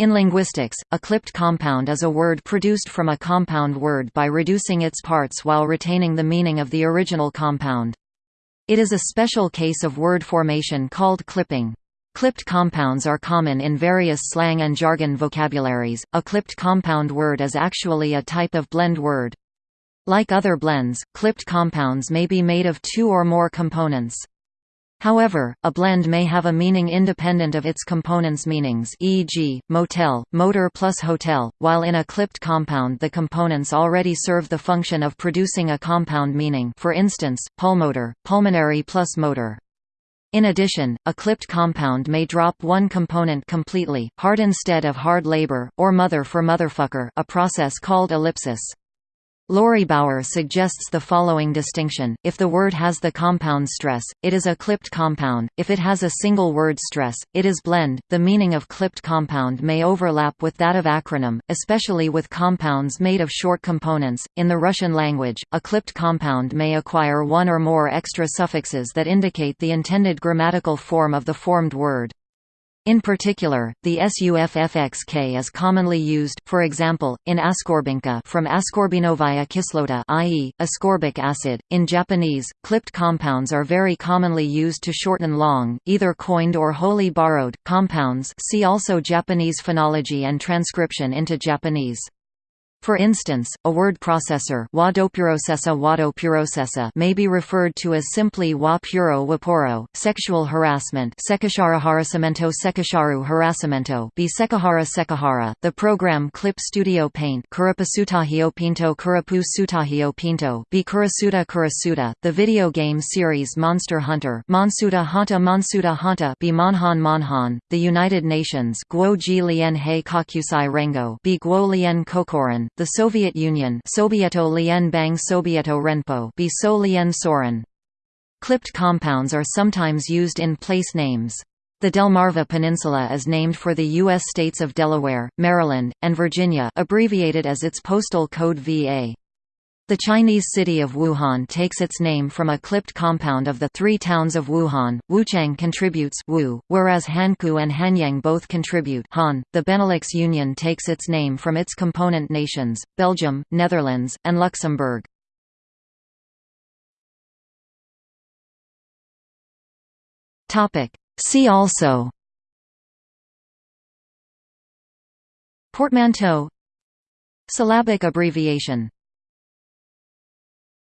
In linguistics, a clipped compound is a word produced from a compound word by reducing its parts while retaining the meaning of the original compound. It is a special case of word formation called clipping. Clipped compounds are common in various slang and jargon vocabularies. A clipped compound word is actually a type of blend word. Like other blends, clipped compounds may be made of two or more components. However, a blend may have a meaning independent of its components' meanings e.g., motel, motor plus hotel, while in a clipped compound the components already serve the function of producing a compound meaning for instance, pulmotor, pulmonary plus motor. In addition, a clipped compound may drop one component completely, hard instead of hard labor, or mother for motherfucker a process called ellipsis. Laurie Bauer suggests the following distinction, if the word has the compound stress, it is a clipped compound, if it has a single word stress, it is blend. The meaning of clipped compound may overlap with that of acronym, especially with compounds made of short components. In the Russian language, a clipped compound may acquire one or more extra suffixes that indicate the intended grammatical form of the formed word. In particular, the SUFFXK is commonly used, for example, in ascorbinka from ascorbinovaya kislota i.e., ascorbic acid. In Japanese, clipped compounds are very commonly used to shorten long, either coined or wholly borrowed, compounds see also Japanese phonology and transcription into Japanese. For instance, a word processor may be referred to as simply wa puro waporo, sexual harassment sekahara the program Clip Studio Paint the video game series Monster Hunter Monsuta Hanta Monsuta Hanta be Monhan the United Nations Guo Ji Lien He Kakusai Rengo Guo Lien Kokoran, the Soviet Union Sobieto Lien Bang Sobieto Renpo be So Lien Soren. Clipped compounds are sometimes used in place names. The Delmarva Peninsula is named for the U.S. states of Delaware, Maryland, and Virginia abbreviated as its postal code VA. The Chinese city of Wuhan takes its name from a clipped compound of the three towns of Wuhan. Wuchang contributes Wu, whereas Hankou and Hanyang both contribute Han. The Benelux Union takes its name from its component nations, Belgium, Netherlands, and Luxembourg. Topic. See also Portmanteau Syllabic abbreviation